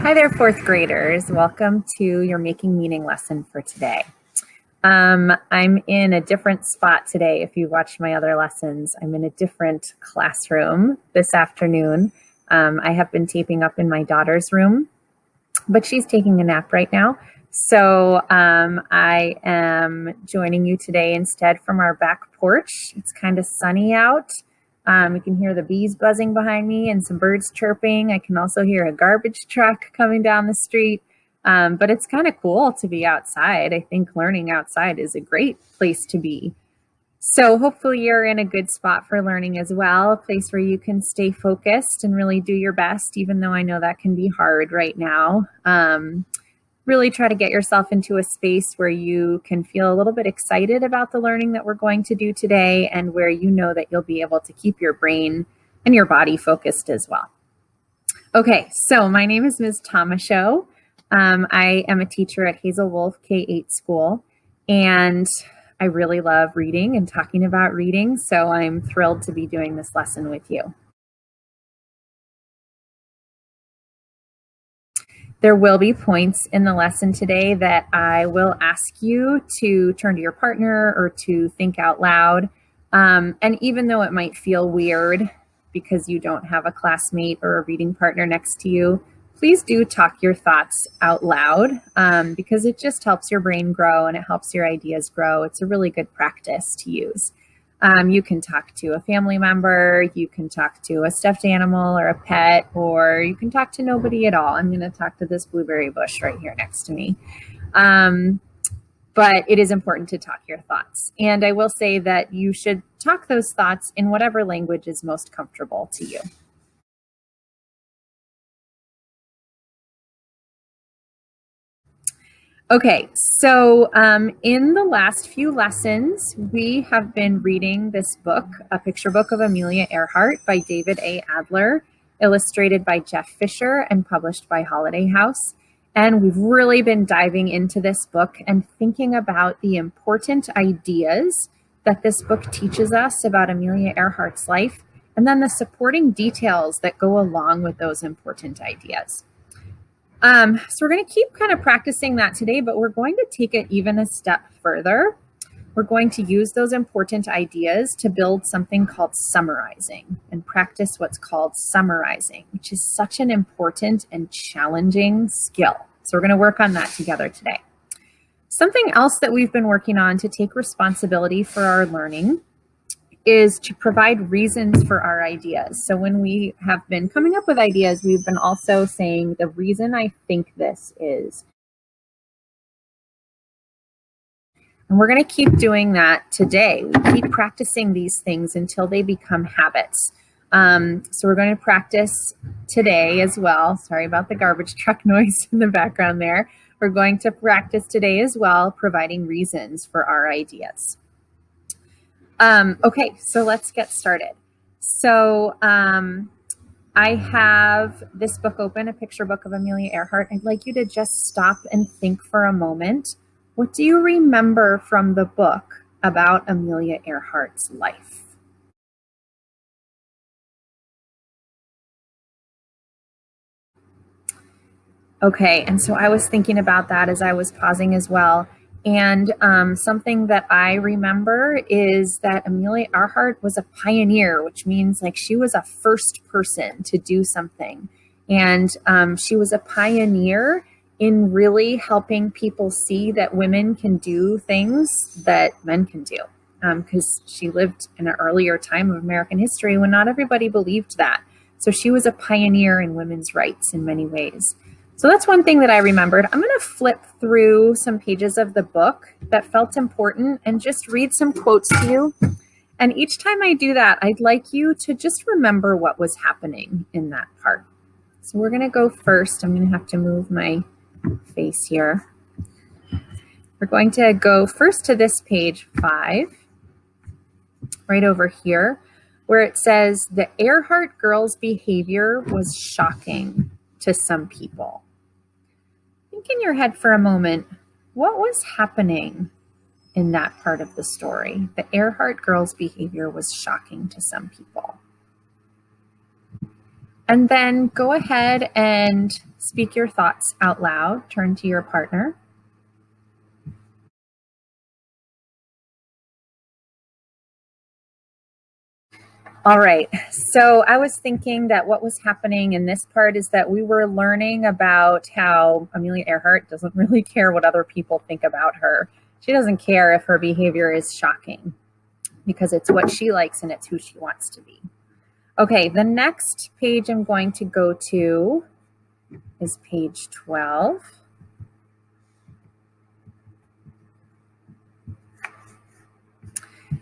Hi there, fourth graders. Welcome to your Making Meaning lesson for today. Um, I'm in a different spot today. If you watched my other lessons, I'm in a different classroom this afternoon. Um, I have been taping up in my daughter's room, but she's taking a nap right now. So um, I am joining you today instead from our back porch. It's kind of sunny out. Um, you can hear the bees buzzing behind me and some birds chirping. I can also hear a garbage truck coming down the street. Um, but it's kind of cool to be outside. I think learning outside is a great place to be. So hopefully you're in a good spot for learning as well, a place where you can stay focused and really do your best, even though I know that can be hard right now. Um, really try to get yourself into a space where you can feel a little bit excited about the learning that we're going to do today and where you know that you'll be able to keep your brain and your body focused as well. Okay, so my name is Ms. Tomashow. Um, I am a teacher at Hazel Wolf K-8 school and I really love reading and talking about reading, so I'm thrilled to be doing this lesson with you. There will be points in the lesson today that I will ask you to turn to your partner or to think out loud. Um, and even though it might feel weird because you don't have a classmate or a reading partner next to you, please do talk your thoughts out loud um, because it just helps your brain grow and it helps your ideas grow. It's a really good practice to use. Um, you can talk to a family member, you can talk to a stuffed animal or a pet, or you can talk to nobody at all. I'm going to talk to this blueberry bush right here next to me. Um, but it is important to talk your thoughts. And I will say that you should talk those thoughts in whatever language is most comfortable to you. Okay, so um, in the last few lessons, we have been reading this book, A Picture Book of Amelia Earhart by David A. Adler, illustrated by Jeff Fisher and published by Holiday House. And we've really been diving into this book and thinking about the important ideas that this book teaches us about Amelia Earhart's life, and then the supporting details that go along with those important ideas. Um, so we're going to keep kind of practicing that today, but we're going to take it even a step further. We're going to use those important ideas to build something called summarizing and practice what's called summarizing, which is such an important and challenging skill. So we're going to work on that together today. Something else that we've been working on to take responsibility for our learning is to provide reasons for our ideas. So when we have been coming up with ideas, we've been also saying the reason I think this is. And we're going to keep doing that today. We keep practicing these things until they become habits. Um, so we're going to practice today as well. Sorry about the garbage truck noise in the background there. We're going to practice today as well, providing reasons for our ideas. Um, okay, so let's get started. So um, I have this book open, a picture book of Amelia Earhart. I'd like you to just stop and think for a moment. What do you remember from the book about Amelia Earhart's life? Okay, and so I was thinking about that as I was pausing as well. And um, something that I remember is that Amelia Earhart was a pioneer, which means like she was a first person to do something. And um, she was a pioneer in really helping people see that women can do things that men can do. Because um, she lived in an earlier time of American history when not everybody believed that. So she was a pioneer in women's rights in many ways. So that's one thing that I remembered. I'm going to flip through some pages of the book that felt important and just read some quotes to you. And each time I do that, I'd like you to just remember what was happening in that part. So we're going to go first. I'm going to have to move my face here. We're going to go first to this page five, right over here, where it says the Earhart girl's behavior was shocking to some people. Think in your head for a moment, what was happening in that part of the story? The Earhart girl's behavior was shocking to some people. And then go ahead and speak your thoughts out loud. Turn to your partner. All right, so I was thinking that what was happening in this part is that we were learning about how Amelia Earhart doesn't really care what other people think about her. She doesn't care if her behavior is shocking because it's what she likes and it's who she wants to be. Okay, the next page I'm going to go to is page 12.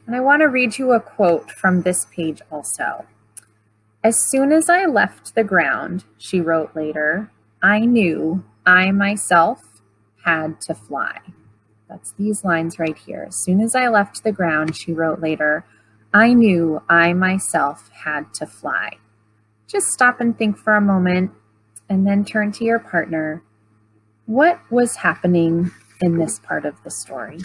And I want to read you a quote from this page also. As soon as I left the ground, she wrote later, I knew I myself had to fly. That's these lines right here. As soon as I left the ground, she wrote later, I knew I myself had to fly. Just stop and think for a moment and then turn to your partner. What was happening in this part of the story?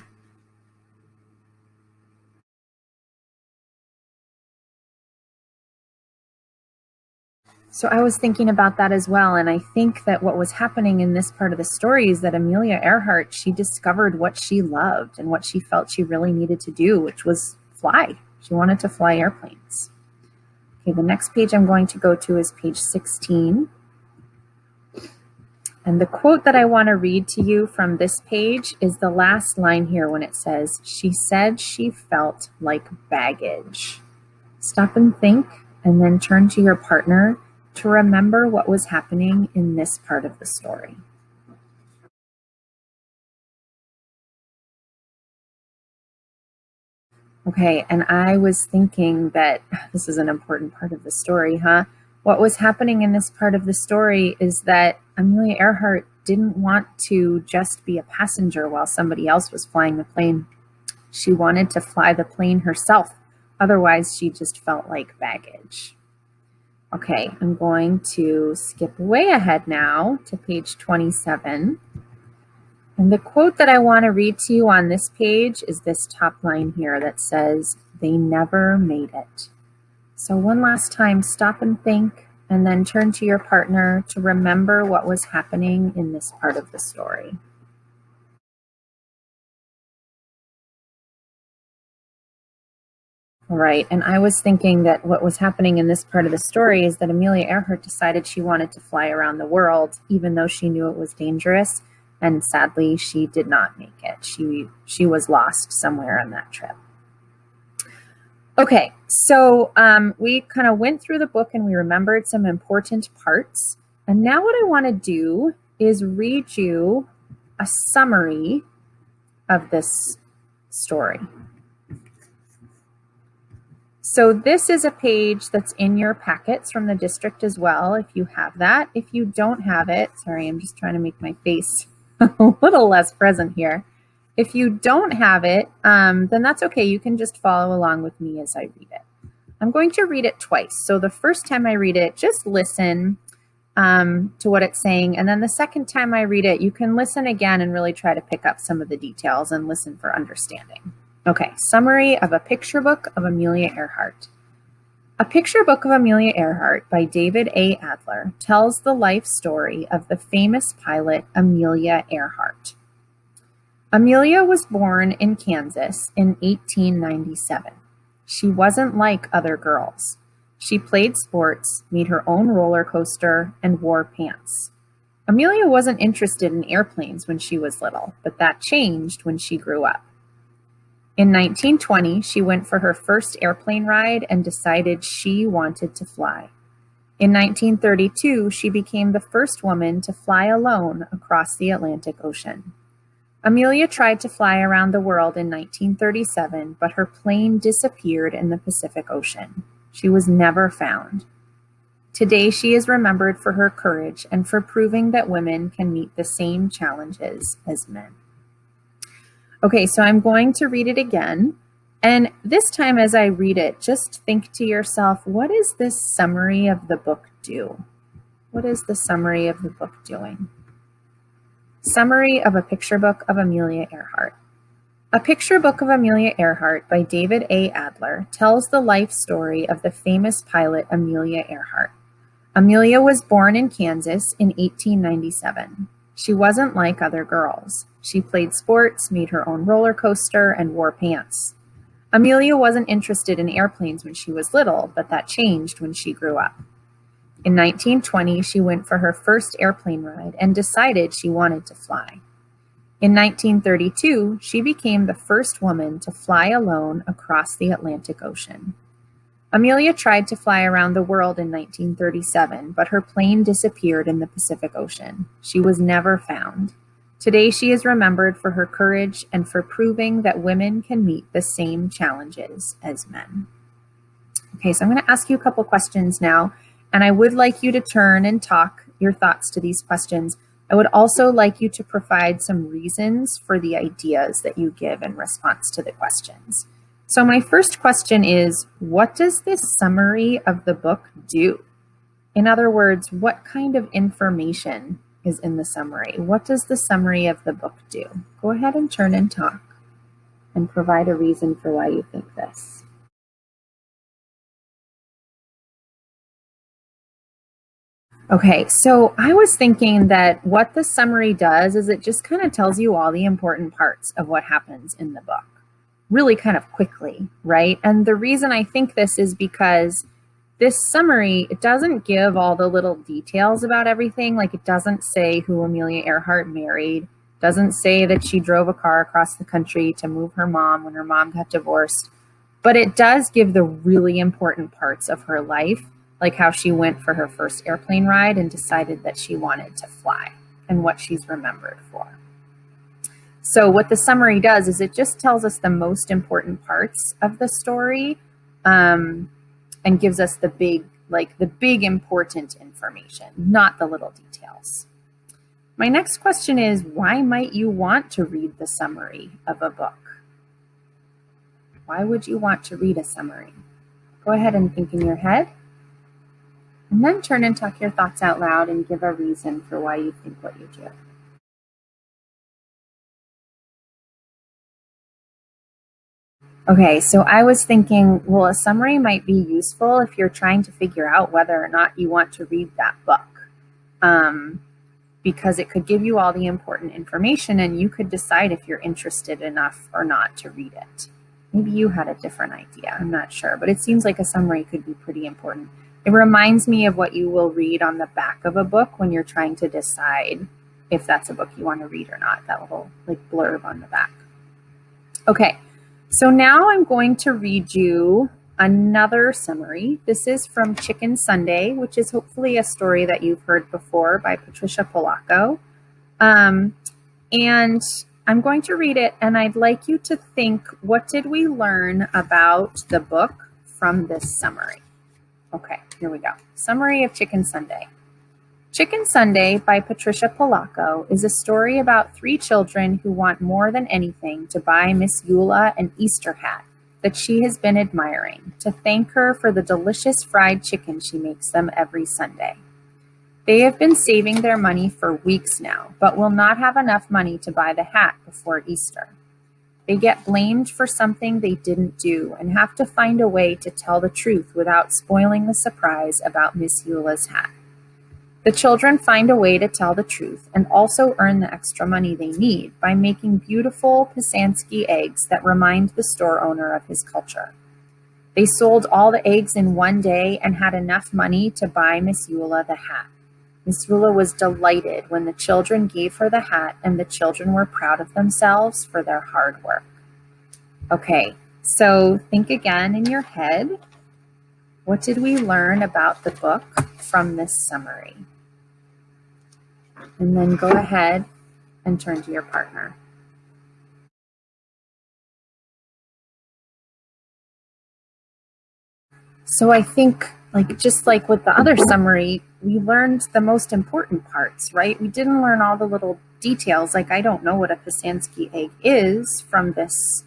So I was thinking about that as well. And I think that what was happening in this part of the story is that Amelia Earhart, she discovered what she loved and what she felt she really needed to do, which was fly. She wanted to fly airplanes. Okay, the next page I'm going to go to is page 16. And the quote that I want to read to you from this page is the last line here when it says, she said she felt like baggage. Stop and think and then turn to your partner to remember what was happening in this part of the story. Okay, and I was thinking that this is an important part of the story, huh? What was happening in this part of the story is that Amelia Earhart didn't want to just be a passenger while somebody else was flying the plane. She wanted to fly the plane herself. Otherwise, she just felt like baggage. Okay, I'm going to skip way ahead now to page 27. And the quote that I want to read to you on this page is this top line here that says, they never made it. So one last time, stop and think, and then turn to your partner to remember what was happening in this part of the story. Right. And I was thinking that what was happening in this part of the story is that Amelia Earhart decided she wanted to fly around the world, even though she knew it was dangerous. And sadly, she did not make it. She, she was lost somewhere on that trip. Okay, so um, we kind of went through the book and we remembered some important parts. And now what I want to do is read you a summary of this story. So this is a page that's in your packets from the district as well, if you have that. If you don't have it, sorry, I'm just trying to make my face a little less present here. If you don't have it, um, then that's okay. You can just follow along with me as I read it. I'm going to read it twice. So the first time I read it, just listen um, to what it's saying. And then the second time I read it, you can listen again and really try to pick up some of the details and listen for understanding. Okay, summary of a picture book of Amelia Earhart. A picture book of Amelia Earhart by David A. Adler tells the life story of the famous pilot Amelia Earhart. Amelia was born in Kansas in 1897. She wasn't like other girls. She played sports, made her own roller coaster, and wore pants. Amelia wasn't interested in airplanes when she was little, but that changed when she grew up. In 1920, she went for her first airplane ride and decided she wanted to fly. In 1932, she became the first woman to fly alone across the Atlantic Ocean. Amelia tried to fly around the world in 1937, but her plane disappeared in the Pacific Ocean. She was never found. Today, she is remembered for her courage and for proving that women can meet the same challenges as men. Okay, so I'm going to read it again. And this time as I read it, just think to yourself, what does this summary of the book do? What is the summary of the book doing? Summary of a picture book of Amelia Earhart. A picture book of Amelia Earhart by David A. Adler tells the life story of the famous pilot Amelia Earhart. Amelia was born in Kansas in 1897. She wasn't like other girls. She played sports, made her own roller coaster, and wore pants. Amelia wasn't interested in airplanes when she was little, but that changed when she grew up. In 1920, she went for her first airplane ride and decided she wanted to fly. In 1932, she became the first woman to fly alone across the Atlantic Ocean. Amelia tried to fly around the world in 1937, but her plane disappeared in the Pacific Ocean. She was never found. Today, she is remembered for her courage and for proving that women can meet the same challenges as men. Okay, so I'm going to ask you a couple questions now, and I would like you to turn and talk your thoughts to these questions. I would also like you to provide some reasons for the ideas that you give in response to the questions. So my first question is, what does this summary of the book do? In other words, what kind of information is in the summary? What does the summary of the book do? Go ahead and turn and talk and provide a reason for why you think this. Okay, so I was thinking that what the summary does is it just kind of tells you all the important parts of what happens in the book really kind of quickly, right? And the reason I think this is because this summary, it doesn't give all the little details about everything. Like it doesn't say who Amelia Earhart married, doesn't say that she drove a car across the country to move her mom when her mom got divorced. But it does give the really important parts of her life, like how she went for her first airplane ride and decided that she wanted to fly and what she's remembered for. So what the summary does is it just tells us the most important parts of the story um, and gives us the big, like the big important information, not the little details. My next question is, why might you want to read the summary of a book? Why would you want to read a summary? Go ahead and think in your head. And then turn and talk your thoughts out loud and give a reason for why you think what you do. Okay, so I was thinking, well, a summary might be useful if you're trying to figure out whether or not you want to read that book. Um, because it could give you all the important information and you could decide if you're interested enough or not to read it. Maybe you had a different idea, I'm not sure, but it seems like a summary could be pretty important. It reminds me of what you will read on the back of a book when you're trying to decide if that's a book you want to read or not, that little like blurb on the back. Okay, so now I'm going to read you another summary. This is from Chicken Sunday, which is hopefully a story that you've heard before by Patricia Polacco. Um, and I'm going to read it and I'd like you to think, what did we learn about the book from this summary? Okay, here we go. Summary of Chicken Sunday. Chicken Sunday by Patricia Polacco is a story about three children who want more than anything to buy Miss Eula an Easter hat that she has been admiring to thank her for the delicious fried chicken she makes them every Sunday. They have been saving their money for weeks now, but will not have enough money to buy the hat before Easter. They get blamed for something they didn't do and have to find a way to tell the truth without spoiling the surprise about Miss Eula's hat. The children find a way to tell the truth and also earn the extra money they need by making beautiful Pysanky eggs that remind the store owner of his culture. They sold all the eggs in one day and had enough money to buy Miss Eula the hat. Miss Eula was delighted when the children gave her the hat and the children were proud of themselves for their hard work. Okay, so think again in your head. What did we learn about the book from this summary? And then go ahead and turn to your partner. So I think like just like with the other summary, we learned the most important parts, right? We didn't learn all the little details. Like I don't know what a Pysanky egg is from this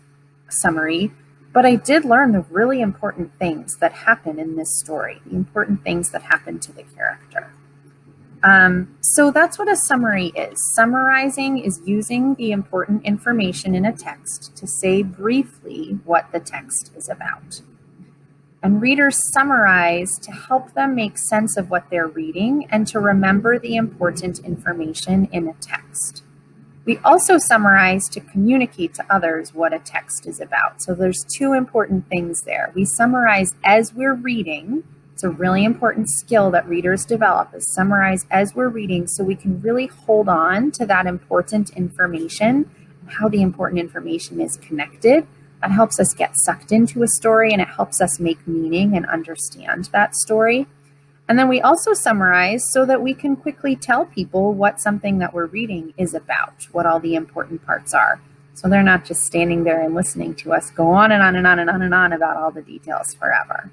summary, but I did learn the really important things that happen in this story, the important things that happen to the character. Um, so that's what a summary is. Summarizing is using the important information in a text to say briefly what the text is about. And readers summarize to help them make sense of what they're reading and to remember the important information in a text. We also summarize to communicate to others what a text is about. So there's two important things there. We summarize as we're reading. It's a really important skill that readers develop is summarize as we're reading so we can really hold on to that important information how the important information is connected that helps us get sucked into a story and it helps us make meaning and understand that story. And then we also summarize so that we can quickly tell people what something that we're reading is about, what all the important parts are. So they're not just standing there and listening to us go on and on and on and on and on about all the details forever.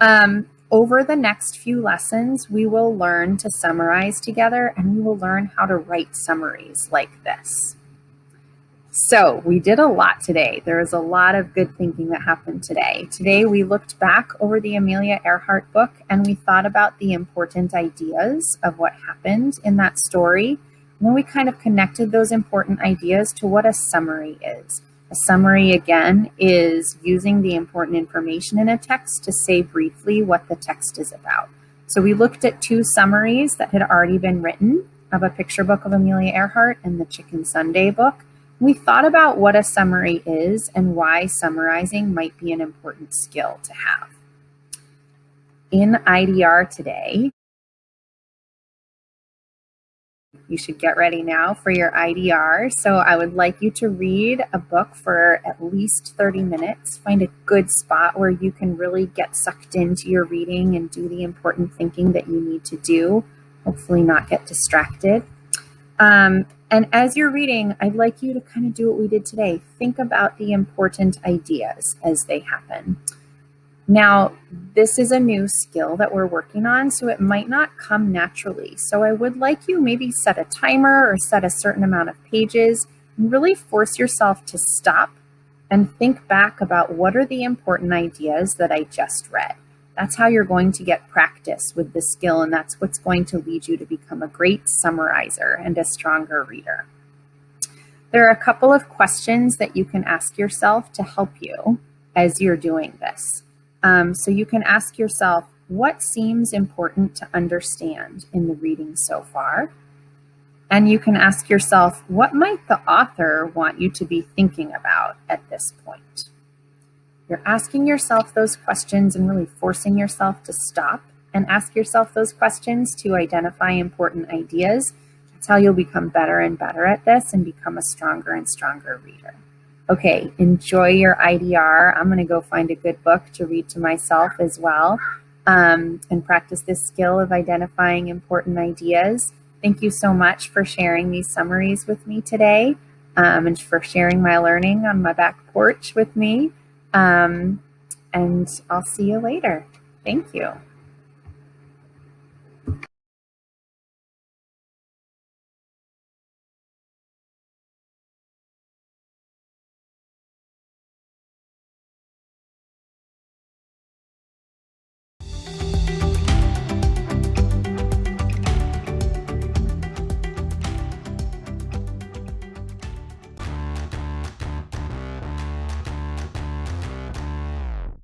Um, over the next few lessons, we will learn to summarize together and we will learn how to write summaries like this. So we did a lot today. There was a lot of good thinking that happened today. Today we looked back over the Amelia Earhart book and we thought about the important ideas of what happened in that story. And then we kind of connected those important ideas to what a summary is. A summary, again, is using the important information in a text to say briefly what the text is about. So we looked at two summaries that had already been written of a picture book of Amelia Earhart and the Chicken Sunday book. We thought about what a summary is and why summarizing might be an important skill to have. In IDR today, you should get ready now for your IDR. So I would like you to read a book for at least 30 minutes. Find a good spot where you can really get sucked into your reading and do the important thinking that you need to do. Hopefully not get distracted. Um, and as you're reading, I'd like you to kind of do what we did today. Think about the important ideas as they happen. Now, this is a new skill that we're working on, so it might not come naturally. So I would like you maybe set a timer or set a certain amount of pages and really force yourself to stop and think back about what are the important ideas that I just read. That's how you're going to get practice with this skill and that's what's going to lead you to become a great summarizer and a stronger reader. There are a couple of questions that you can ask yourself to help you as you're doing this. Um, so you can ask yourself, what seems important to understand in the reading so far? And you can ask yourself, what might the author want you to be thinking about at this point? You're asking yourself those questions and really forcing yourself to stop and ask yourself those questions to identify important ideas. That's how you'll become better and better at this and become a stronger and stronger reader. Okay, enjoy your IDR. I'm gonna go find a good book to read to myself as well um, and practice this skill of identifying important ideas. Thank you so much for sharing these summaries with me today um, and for sharing my learning on my back porch with me. Um, and I'll see you later. Thank you.